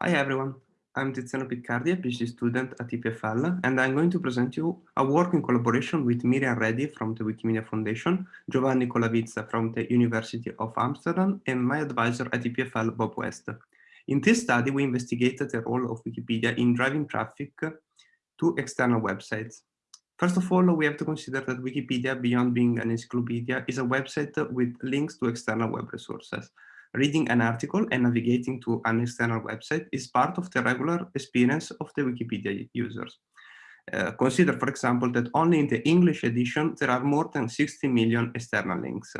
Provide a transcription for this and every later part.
Hi everyone, I'm Tiziano Piccardi, a PhD student at EPFL, and I'm going to present you a work in collaboration with Miriam Redi from the Wikimedia Foundation, Giovanni Colavizza from the University of Amsterdam, and my advisor at EPFL, Bob West. In this study, we investigated the role of Wikipedia in driving traffic to external websites. First of all, we have to consider that Wikipedia, beyond being an encyclopedia, is a website with links to external web resources, reading an article and navigating to an external website is part of the regular experience of the Wikipedia users. Uh, consider, for example, that only in the English edition, there are more than 60 million external links.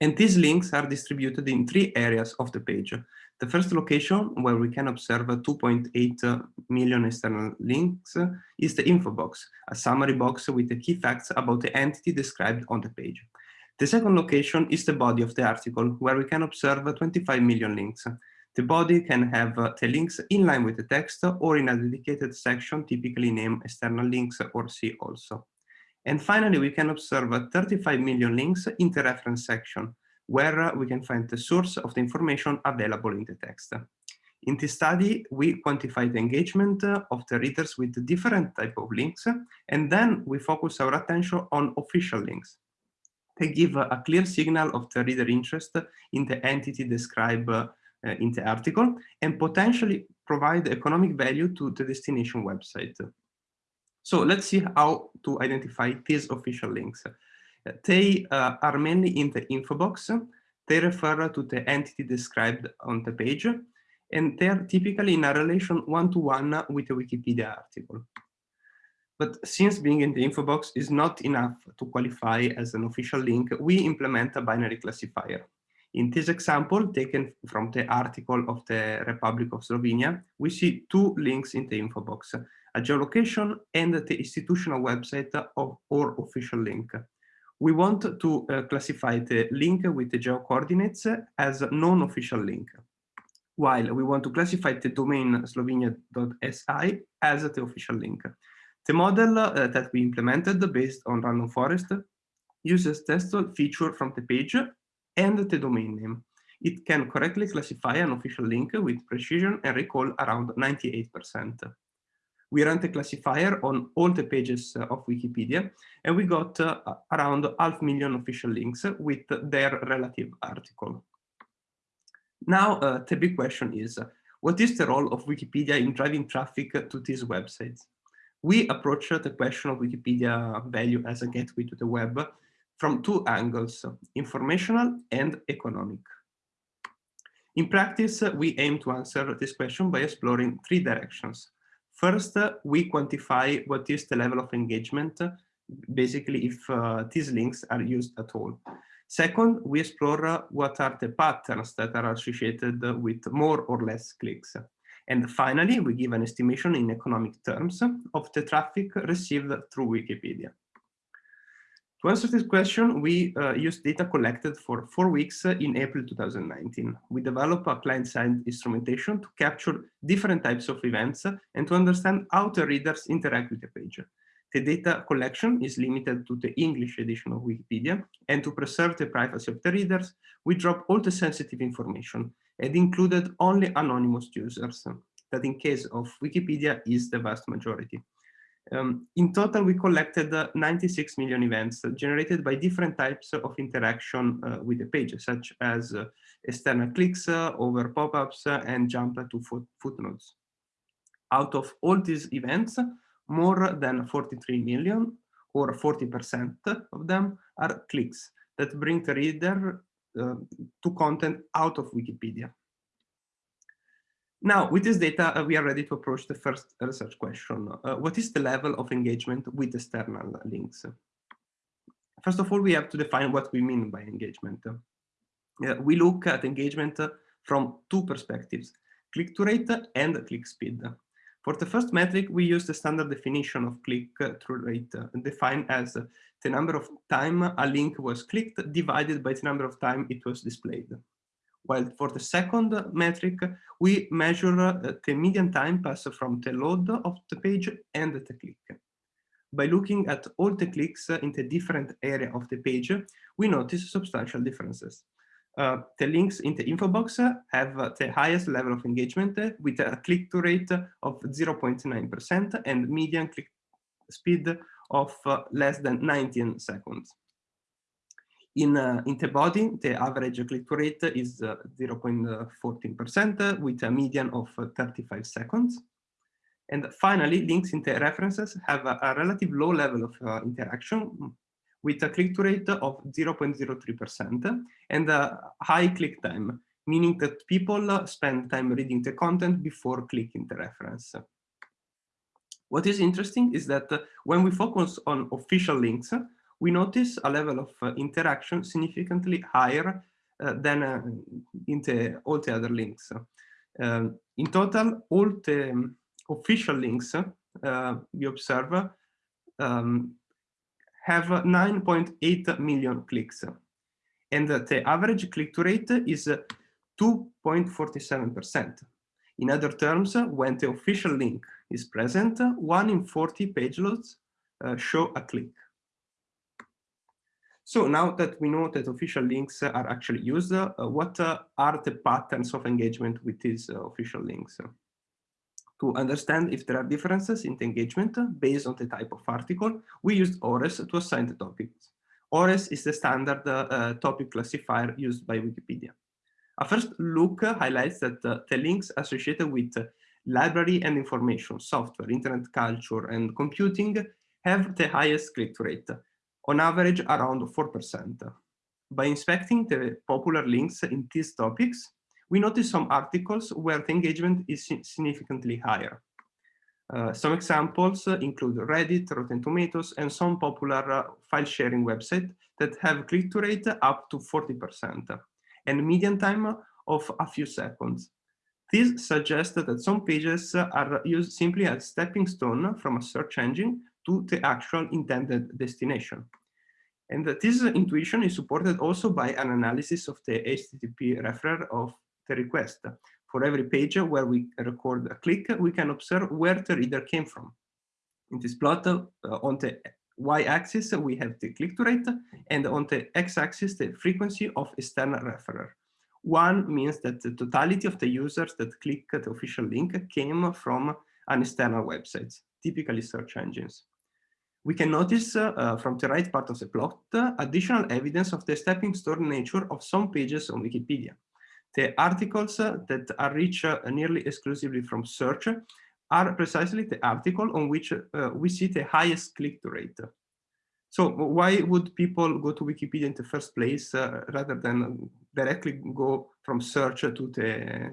And these links are distributed in three areas of the page. The first location, where we can observe 2.8 million external links, is the info box, a summary box with the key facts about the entity described on the page. The second location is the body of the article, where we can observe 25 million links. The body can have uh, the links in line with the text or in a dedicated section, typically named external links or see also. And finally, we can observe 35 million links in the reference section, where uh, we can find the source of the information available in the text. In this study, we quantify the engagement uh, of the readers with different type of links, and then we focus our attention on official links. They give a clear signal of the reader interest in the entity described uh, in the article and potentially provide economic value to the destination website. So let's see how to identify these official links. They uh, are mainly in the info box. They refer to the entity described on the page, and they are typically in a relation one-to-one -one with a Wikipedia article. But since being in the info box is not enough to qualify as an official link, we implement a binary classifier. In this example, taken from the article of the Republic of Slovenia, we see two links in the info box, a geolocation and the institutional website of or official link. We want to uh, classify the link with the geo coordinates as a non-official link, while we want to classify the domain slovenia.si as the official link. The model uh, that we implemented based on random forest uses textual feature from the page and the domain name. It can correctly classify an official link with precision and recall around 98%. We ran the classifier on all the pages of Wikipedia, and we got uh, around half million official links with their relative article. Now, uh, the big question is, what is the role of Wikipedia in driving traffic to these websites? We approach the question of Wikipedia value as a gateway to the web from two angles, informational and economic. In practice, we aim to answer this question by exploring three directions. First, we quantify what is the level of engagement, basically if uh, these links are used at all. Second, we explore what are the patterns that are associated with more or less clicks. And finally, we give an estimation in economic terms of the traffic received through Wikipedia. To answer this question, we uh, used data collected for four weeks in April 2019. We developed a client-side instrumentation to capture different types of events and to understand how the readers interact with the page. The data collection is limited to the English edition of Wikipedia, and to preserve the privacy of the readers, we drop all the sensitive information, and included only anonymous users, that in case of Wikipedia is the vast majority. Um, in total, we collected uh, 96 million events generated by different types of interaction uh, with the page, such as uh, external clicks, uh, over pop-ups, uh, and jump to foot footnotes. Out of all these events, more than 43 million, or 40% of them, are clicks that bring the reader to content out of Wikipedia. Now, with this data, uh, we are ready to approach the first research question. Uh, what is the level of engagement with external links? First of all, we have to define what we mean by engagement. Uh, we look at engagement from two perspectives, click-to rate and click speed. For the first metric, we use the standard definition of click-through rate, defined as the number of time a link was clicked divided by the number of time it was displayed. While for the second metric, we measure uh, the median time passed from the load of the page and the click. By looking at all the clicks in the different area of the page, we notice substantial differences. Uh, the links in the info box have uh, the highest level of engagement uh, with a click-through rate of 0.9% and median click speed of uh, less than 19 seconds. In, uh, in the body, the average click-through rate is 0.14% with a median of 35 seconds. And finally, links in the references have a, a relative low level of interaction with a click-through rate of 0.03% and a high click time, meaning that people spend time reading the content before clicking the reference. What is interesting is that when we focus on official links, we notice a level of uh, interaction significantly higher uh, than uh, in the, all the other links. Um, in total, all the official links uh, we observe um, have 9.8 million clicks. And the average click-through rate is 2.47%. In other terms, when the official link is present, one in 40 page loads uh, show a click. So now that we know that official links are actually used, uh, what uh, are the patterns of engagement with these uh, official links? To understand if there are differences in the engagement based on the type of article, we used ORES to assign the topics. ORES is the standard uh, topic classifier used by Wikipedia. A first look highlights that uh, the links associated with library and information, software, internet culture, and computing have the highest click-through rate, on average around 4%. By inspecting the popular links in these topics, we notice some articles where the engagement is significantly higher. Uh, some examples include Reddit, Rotten Tomatoes, and some popular uh, file sharing websites that have click-through rate up to 40% and median time of a few seconds. This suggests that some pages are used simply as stepping stone from a search engine to the actual intended destination. And this intuition is supported also by an analysis of the HTTP referer of the request. For every page where we record a click, we can observe where the reader came from. In this plot, uh, on the y-axis, we have the click-through rate, and on the x-axis, the frequency of external referer. One means that the totality of the users that click the official link came from an external website, typically search engines. We can notice uh, from the right part of the plot additional evidence of the stepping stone nature of some pages on Wikipedia. The articles that are reached nearly exclusively from search are precisely the article on which uh, we see the highest click-through rate. So why would people go to Wikipedia in the first place uh, rather than directly go from search to the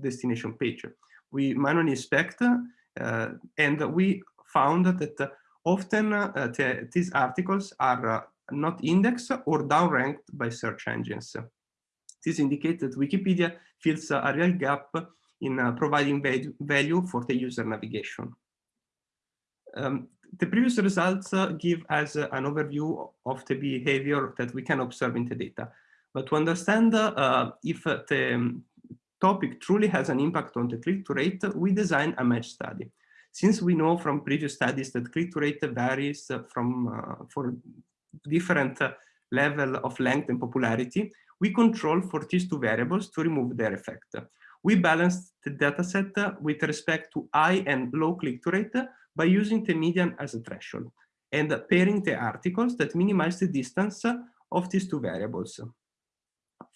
destination page? We manually inspect uh, and we found that often uh, the, these articles are uh, not indexed or downranked by search engines. This indicates that Wikipedia fills a real gap in uh, providing value for the user navigation. Um, the previous results uh, give us uh, an overview of the behavior that we can observe in the data. But to understand if the um, topic truly has an impact on the click-through rate, we design a match study. Since we know from previous studies that click-through rate varies from uh, for different uh, level of length and popularity, we control for these two variables to remove their effect. We balanced the dataset with respect to high and low click-through rate by using the median as a threshold and pairing the articles that minimize the distance of these two variables.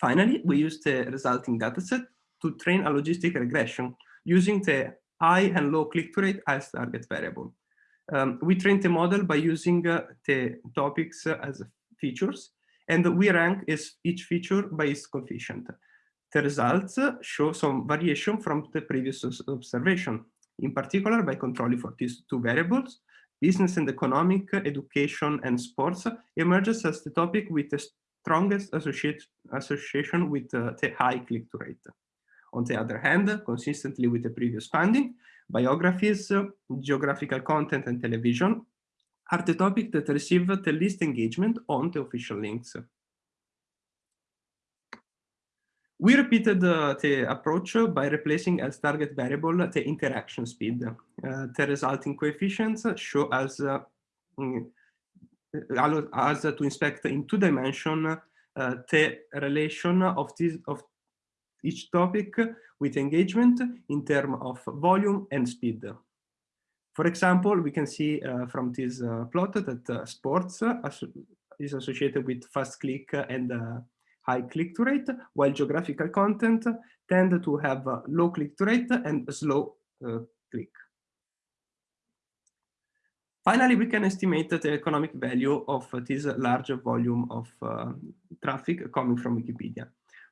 Finally, we used the resulting dataset to train a logistic regression using the high and low click-through rate as target variable. Um, we trained the model by using uh, the topics as features and we rank each feature by its coefficient. The results show some variation from the previous observation, in particular by controlling for these two variables, business and economic, education and sports emerges as the topic with the strongest association with uh, the high click-through rate. On the other hand, consistently with the previous finding, biographies, geographical content and television are the topics that receive the least engagement on the official links. We repeated uh, the approach by replacing as target variable the interaction speed. Uh, the resulting coefficients show us, uh, mm, allow us to inspect in two dimensions uh, the relation of this of each topic with engagement in terms of volume and speed. For example, we can see uh, from this uh, plot that uh, sports is associated with fast click and high click-to rate, while geographical content tend to have low click-to rate and slow click. Finally, we can estimate the economic value of this large volume of uh, traffic coming from Wikipedia.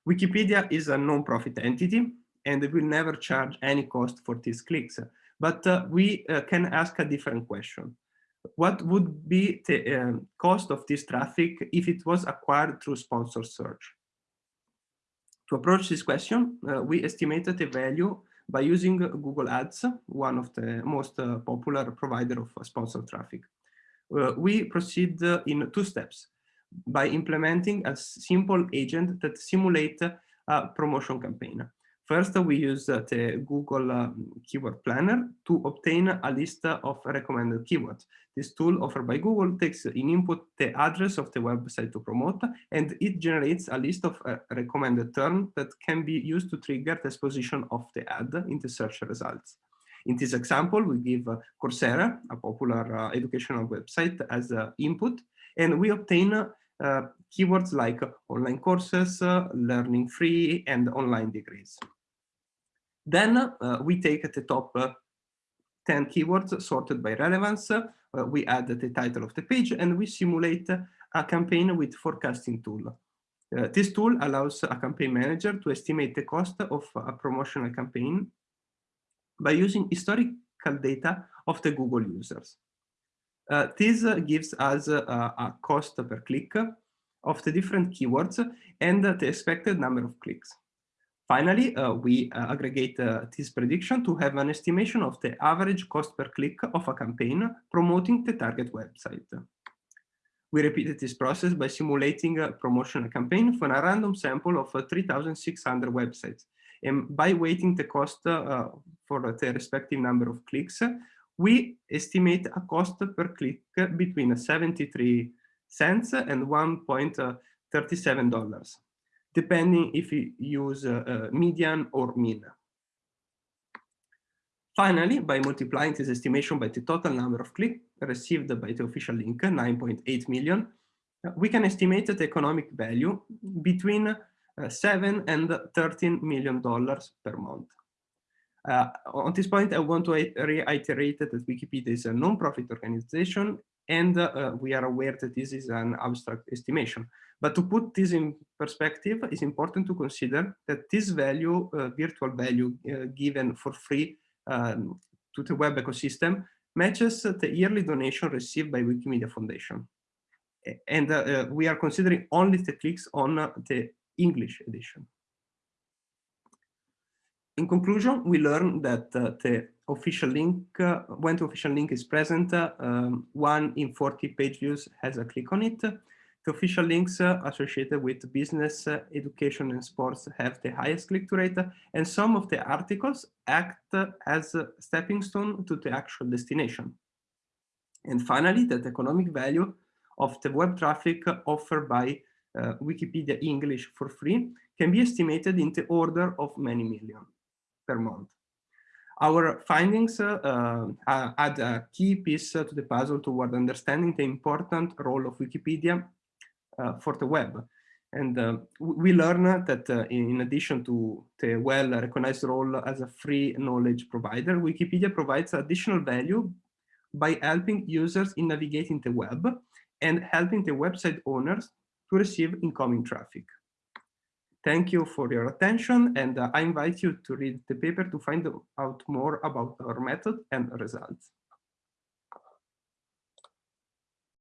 Wikipedia is a non-profit entity and will never charge any cost for these clicks. But uh, we uh, can ask a different question. What would be the uh, cost of this traffic if it was acquired through sponsored search? To approach this question, uh, we estimated the value by using Google Ads, one of the most uh, popular provider of sponsored traffic. Uh, we proceed uh, in two steps by implementing a simple agent that simulate a promotion campaign. First, we use uh, the Google um, Keyword Planner to obtain a list of recommended keywords. This tool offered by Google takes in input the address of the website to promote, and it generates a list of uh, recommended terms that can be used to trigger the exposition of the ad in the search results. In this example, we give uh, Coursera, a popular educational website, as input, and we obtain keywords like online courses, learning free, and online degrees. Then uh, we take the top uh, 10 keywords sorted by relevance. Uh, we add the title of the page and we simulate a campaign with forecasting tool. Uh, this tool allows a campaign manager to estimate the cost of a promotional campaign by using historical data of the Google users. Uh, this uh, gives us a cost per click of the different keywords and the expected number of clicks. Finally, uh, we uh, aggregate uh, this prediction to have an estimation of the average cost per click of a campaign promoting the target website. We repeated this process by simulating a promotional campaign for a random sample of uh, 3,600 websites. And by weighting the cost uh, for the respective number of clicks, we estimate a cost per click between 73 cents and $1.37 depending if you use uh, median or mean. Finally, by multiplying this estimation by the total number of clicks received by the official link, 9.8 million, uh, we can estimate the economic value between uh, 7 and 13 million dollars per month. Uh, on this point, I want to reiterate that Wikipedia is a non-profit organization and uh, we are aware that this is an abstract estimation. But to put this in perspective, it's important to consider that this value, uh, virtual value uh, given for free um, to the web ecosystem matches the yearly donation received by Wikimedia Foundation. And uh, uh, we are considering only the clicks on uh, the English edition. In conclusion, we learned that the official link, when the official link is present, um, one in 40 page views has a click on it. The official links uh, associated with business, uh, education, and sports have the highest click-through rate, and some of the articles act as a stepping stone to the actual destination. And finally, that the economic value of the web traffic offered by uh, Wikipedia English for free can be estimated in the order of many million per month. Our findings uh, uh, add a key piece to the puzzle toward understanding the important role of Wikipedia uh, for the web. And uh, we learn that uh, in addition to the well-recognized role as a free knowledge provider, Wikipedia provides additional value by helping users in navigating the web and helping the website owners to receive incoming traffic. Thank you for your attention, and uh, I invite you to read the paper to find out more about our method and results.